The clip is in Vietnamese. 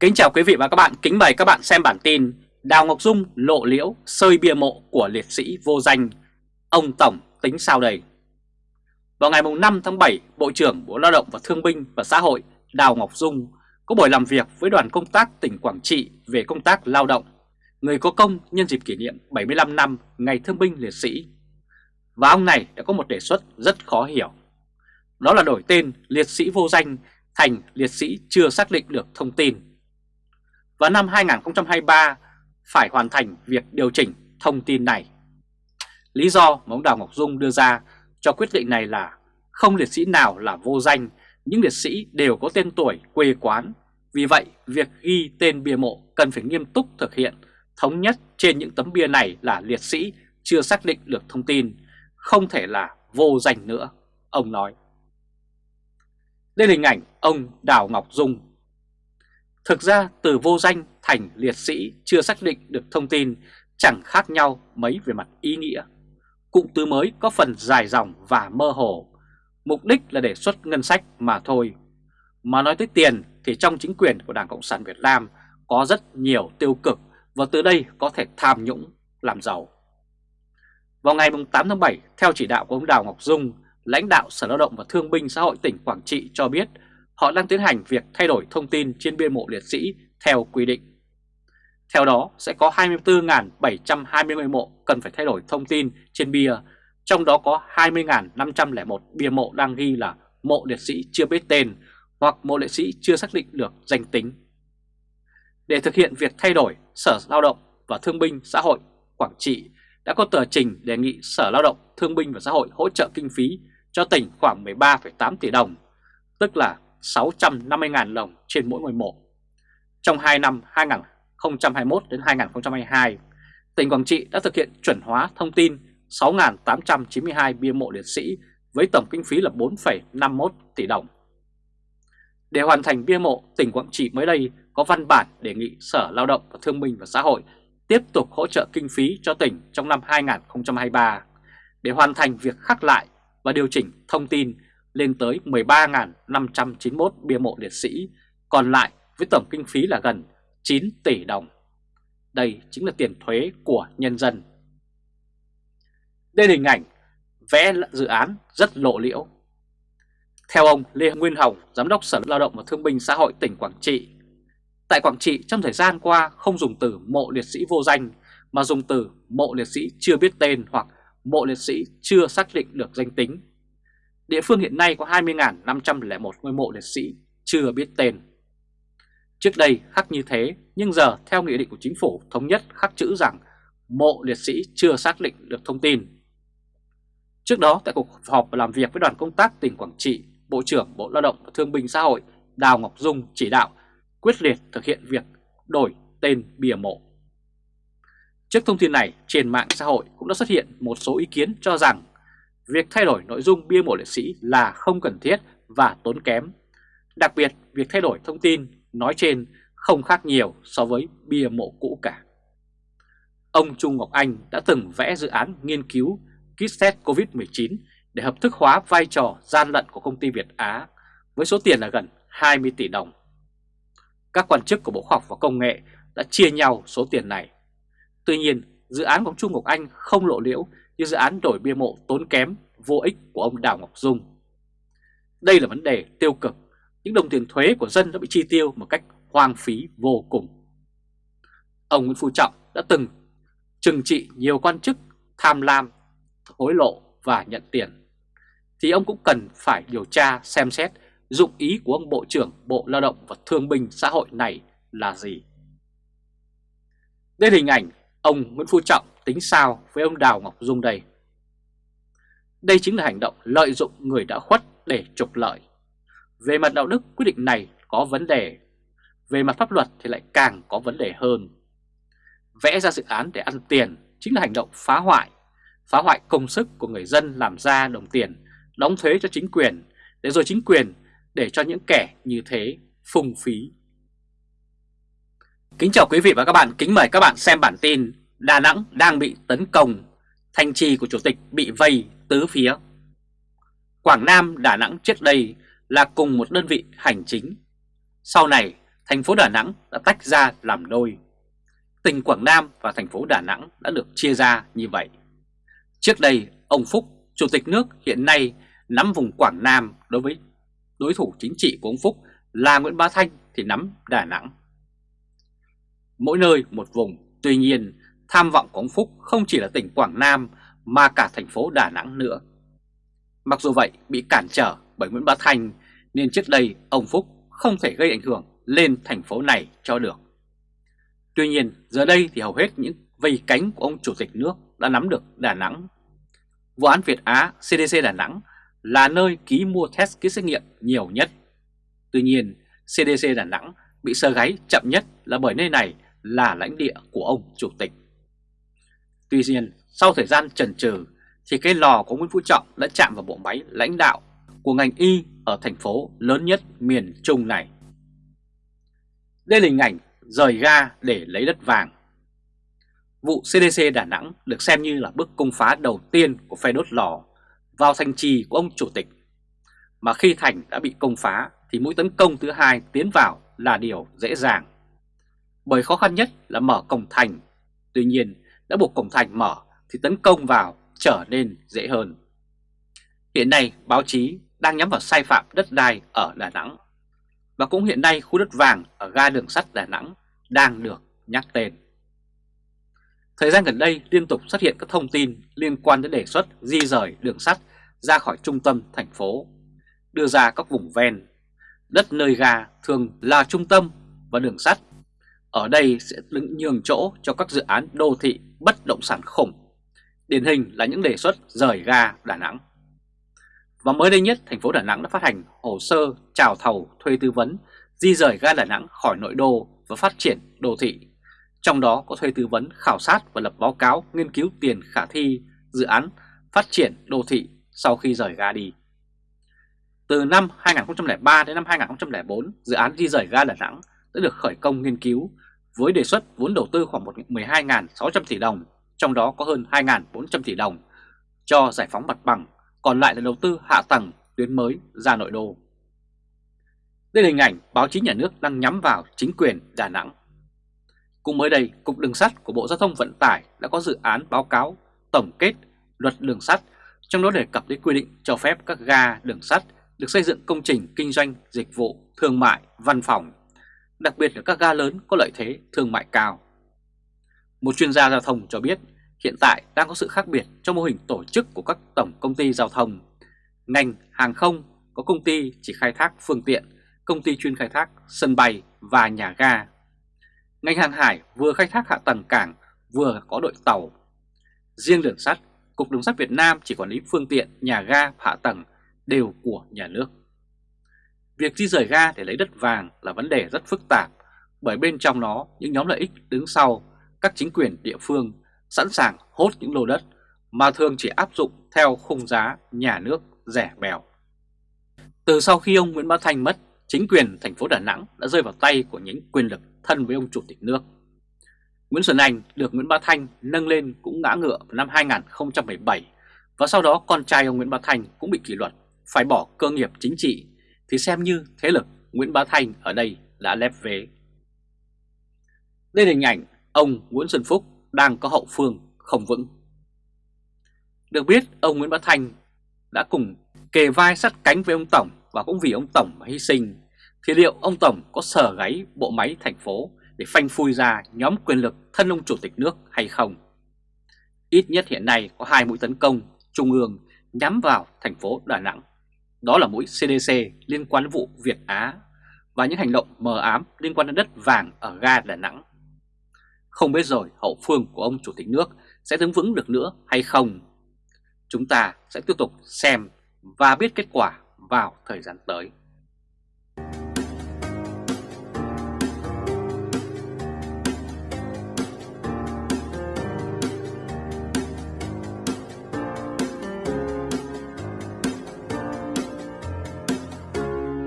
Kính chào quý vị và các bạn, kính mời các bạn xem bản tin Đào Ngọc Dung lộ liễu sơi bia mộ của liệt sĩ vô danh Ông Tổng tính sao đây? Vào ngày 5 tháng 7, Bộ trưởng Bộ Lao động và Thương binh và Xã hội Đào Ngọc Dung có buổi làm việc với đoàn công tác tỉnh Quảng Trị về công tác lao động, người có công nhân dịp kỷ niệm 75 năm Ngày Thương binh Liệt sĩ. Và ông này đã có một đề xuất rất khó hiểu. Đó là đổi tên liệt sĩ vô danh thành liệt sĩ chưa xác định được thông tin. Và năm 2023 phải hoàn thành việc điều chỉnh thông tin này. Lý do mà ông Đào Ngọc Dung đưa ra cho quyết định này là không liệt sĩ nào là vô danh, những liệt sĩ đều có tên tuổi quê quán. Vì vậy, việc ghi tên bia mộ cần phải nghiêm túc thực hiện, thống nhất trên những tấm bia này là liệt sĩ chưa xác định được thông tin, không thể là vô danh nữa, ông nói. Đây là hình ảnh ông Đào Ngọc Dung. Thực ra từ vô danh thành liệt sĩ chưa xác định được thông tin chẳng khác nhau mấy về mặt ý nghĩa. Cụm từ mới có phần dài dòng và mơ hồ, mục đích là để xuất ngân sách mà thôi. Mà nói tới tiền thì trong chính quyền của Đảng Cộng sản Việt Nam có rất nhiều tiêu cực và từ đây có thể tham nhũng, làm giàu. Vào ngày 8 tháng 7, theo chỉ đạo của ông Đào Ngọc Dung, lãnh đạo Sở Lao động và Thương binh Xã hội tỉnh Quảng Trị cho biết họ đang tiến hành việc thay đổi thông tin trên bia mộ liệt sĩ theo quy định. Theo đó, sẽ có 24.720 mộ cần phải thay đổi thông tin trên bia, trong đó có 20.501 bia mộ đang ghi là mộ liệt sĩ chưa biết tên hoặc mộ liệt sĩ chưa xác định được danh tính. Để thực hiện việc thay đổi, Sở Lao động và Thương binh Xã hội Quảng Trị đã có tờ trình đề nghị Sở Lao động, Thương binh và Xã hội hỗ trợ kinh phí cho tỉnh khoảng 13,8 tỷ đồng, tức là 650.000 đồng trên mỗi ngôi mộ. Trong 2 năm 2021 đến 2022, tỉnh Quảng Trị đã thực hiện chuẩn hóa thông tin 6.892 bia mộ liệt sĩ với tổng kinh phí là 4,51 tỷ đồng. Để hoàn thành bia mộ, tỉnh Quảng Trị mới đây có văn bản đề nghị Sở Lao động và Thương binh và Xã hội tiếp tục hỗ trợ kinh phí cho tỉnh trong năm 2023 để hoàn thành việc khắc lại và điều chỉnh thông tin lên tới 13.591 bia mộ liệt sĩ, còn lại với tổng kinh phí là gần 9 tỷ đồng. Đây chính là tiền thuế của nhân dân. Đây là hình ảnh vẽ dự án rất lộ liễu. Theo ông Lê Nguyên Hồng, Giám đốc Sở Lao động và Thương binh Xã hội tỉnh Quảng Trị, tại Quảng Trị trong thời gian qua không dùng từ mộ liệt sĩ vô danh mà dùng từ mộ liệt sĩ chưa biết tên hoặc mộ liệt sĩ chưa xác định được danh tính. Địa phương hiện nay có 20.501 ngôi mộ liệt sĩ chưa biết tên. Trước đây khắc như thế, nhưng giờ theo nghị định của chính phủ thống nhất khắc chữ rằng mộ liệt sĩ chưa xác định được thông tin. Trước đó tại cuộc họp làm việc với đoàn công tác tỉnh Quảng Trị, Bộ trưởng Bộ Lao động và Thương binh Xã hội Đào Ngọc Dung chỉ đạo quyết liệt thực hiện việc đổi tên bìa mộ. Trước thông tin này, trên mạng xã hội cũng đã xuất hiện một số ý kiến cho rằng việc thay đổi nội dung bia mộ liệt sĩ là không cần thiết và tốn kém. Đặc biệt, việc thay đổi thông tin nói trên không khác nhiều so với bia mộ cũ cả. Ông Trung Ngọc Anh đã từng vẽ dự án nghiên cứu kit test COVID-19 để hợp thức hóa vai trò gian lận của công ty Việt Á với số tiền là gần 20 tỷ đồng. Các quan chức của Bộ Khoa học và Công nghệ đã chia nhau số tiền này. Tuy nhiên, dự án của Trung Ngọc Anh không lộ liễu như dự án đổi bia mộ tốn kém, vô ích của ông Đào Ngọc Dung. Đây là vấn đề tiêu cực, những đồng tiền thuế của dân đã bị chi tiêu một cách hoang phí vô cùng. Ông Nguyễn Phú Trọng đã từng trừng trị nhiều quan chức tham lam, hối lộ và nhận tiền, thì ông cũng cần phải điều tra xem xét dụng ý của ông Bộ trưởng Bộ Lao động và Thương binh Xã hội này là gì. Đây là hình ảnh ông Nguyễn Phú Trọng tính sao với ông Đào Ngọc Dung đây. Đây chính là hành động lợi dụng người đã khuất để trục lợi. Về mặt đạo đức quyết định này có vấn đề, về mặt pháp luật thì lại càng có vấn đề hơn. Vẽ ra dự án để ăn tiền chính là hành động phá hoại, phá hoại công sức của người dân làm ra đồng tiền, đóng thuế cho chính quyền, để rồi chính quyền để cho những kẻ như thế phung phí. Kính chào quý vị và các bạn, kính mời các bạn xem bản tin Đà Nẵng đang bị tấn công, thành trì của chủ tịch bị vây tứ phía. Quảng Nam, Đà Nẵng trước đây là cùng một đơn vị hành chính. Sau này, thành phố Đà Nẵng đã tách ra làm đôi. Tỉnh Quảng Nam và thành phố Đà Nẵng đã được chia ra như vậy. Trước đây, ông Phúc, Chủ tịch nước hiện nay nắm vùng Quảng Nam đối với đối thủ chính trị của ông Phúc là Nguyễn Bá Thanh thì nắm Đà Nẵng. Mỗi nơi một vùng, tuy nhiên tham vọng của ông Phúc không chỉ là tỉnh Quảng Nam, mà cả thành phố Đà Nẵng nữa. Mặc dù vậy, bị cản trở bởi Nguyễn Bá Thanh, nên trước đây ông Phúc không thể gây ảnh hưởng lên thành phố này cho được. Tuy nhiên, giờ đây thì hầu hết những vây cánh của ông Chủ tịch nước đã nắm được Đà Nẵng. Vụ án Việt Á CDC Đà Nẵng là nơi ký mua test kit xét nghiệm nhiều nhất. Tuy nhiên CDC Đà Nẵng bị sơ gáy chậm nhất là bởi nơi này là lãnh địa của ông Chủ tịch. Tuy nhiên, sau thời gian chần chừ, thì cái lò của Nguyễn Phú Trọng đã chạm vào bộ máy lãnh đạo của ngành y ở thành phố lớn nhất miền Trung này. Đây là hình ảnh rời ga để lấy đất vàng. Vụ CDC Đà Nẵng được xem như là bước công phá đầu tiên của phe đốt lò vào thành trì của ông chủ tịch. Mà khi thành đã bị công phá, thì mũi tấn công thứ hai tiến vào là điều dễ dàng. Bởi khó khăn nhất là mở cổng thành. Tuy nhiên đã buộc cổng thành mở thì tấn công vào trở nên dễ hơn. Hiện nay báo chí đang nhắm vào sai phạm đất đai ở Đà Nẵng. Và cũng hiện nay khu đất vàng ở ga đường sắt Đà Nẵng đang được nhắc tên. Thời gian gần đây liên tục xuất hiện các thông tin liên quan đến đề xuất di rời đường sắt ra khỏi trung tâm thành phố, đưa ra các vùng ven. Đất nơi ga thường là trung tâm và đường sắt. Ở đây sẽ đứng nhường chỗ cho các dự án đô thị bất động sản khủng. Điển hình là những đề xuất rời ga Đà Nẵng. Và mới đây nhất, thành phố Đà Nẵng đã phát hành hồ sơ chào thầu thuê tư vấn di rời ga Đà Nẵng khỏi nội đô và phát triển đô thị. Trong đó có thuê tư vấn khảo sát và lập báo cáo nghiên cứu tiền khả thi dự án phát triển đô thị sau khi rời ga đi. Từ năm 2003 đến năm 2004, dự án di rời ga Đà Nẵng đã được khởi công nghiên cứu với đề xuất vốn đầu tư khoảng 12.600 tỷ đồng, trong đó có hơn 2.400 tỷ đồng cho giải phóng mặt bằng còn lại là đầu tư hạ tầng tuyến mới ra nội đô. Đây là hình ảnh báo chí nhà nước đang nhắm vào chính quyền Đà Nẵng. Cùng mới đây, Cục Đường sắt của Bộ Giao thông Vận tải đã có dự án báo cáo tổng kết luật đường sắt, trong đó đề cập đến quy định cho phép các ga đường sắt được xây dựng công trình kinh doanh, dịch vụ, thương mại, văn phòng, đặc biệt là các ga lớn có lợi thế thương mại cao. Một chuyên gia giao thông cho biết hiện tại đang có sự khác biệt trong mô hình tổ chức của các tổng công ty giao thông. Ngành hàng không có công ty chỉ khai thác phương tiện, công ty chuyên khai thác sân bay và nhà ga. Ngành hàng hải vừa khai thác hạ tầng cảng, vừa có đội tàu. Riêng đường sắt, Cục Đường sắt Việt Nam chỉ quản lý phương tiện, nhà ga, hạ tầng đều của nhà nước. Việc di rời ga để lấy đất vàng là vấn đề rất phức tạp bởi bên trong nó những nhóm lợi ích đứng sau các chính quyền địa phương sẵn sàng hốt những lô đất mà thường chỉ áp dụng theo khung giá nhà nước rẻ bèo. Từ sau khi ông Nguyễn Bá Thanh mất, chính quyền thành phố Đà Nẵng đã rơi vào tay của những quyền lực thân với ông Chủ tịch nước. Nguyễn Xuân Anh được Nguyễn Bá Thanh nâng lên cũng ngã ngựa vào năm 2017 và sau đó con trai ông Nguyễn Bá Thanh cũng bị kỷ luật, phải bỏ cơ nghiệp chính trị thì xem như thế lực Nguyễn Bá Thanh ở đây đã lép vế. Đây là hình ảnh ông Nguyễn Xuân Phúc đang có hậu phương không vững. Được biết, ông Nguyễn Bá Thanh đã cùng kề vai sát cánh với ông Tổng và cũng vì ông Tổng mà hy sinh, thì liệu ông Tổng có sở gáy bộ máy thành phố để phanh phui ra nhóm quyền lực thân ông chủ tịch nước hay không? Ít nhất hiện nay có hai mũi tấn công trung ương nhắm vào thành phố Đà Nẵng. Đó là mũi CDC liên quan đến vụ Việt Á và những hành động mờ ám liên quan đến đất vàng ở ga Đà Nẵng. Không biết rồi hậu phương của ông Chủ tịch nước sẽ đứng vững được nữa hay không? Chúng ta sẽ tiếp tục xem và biết kết quả vào thời gian tới.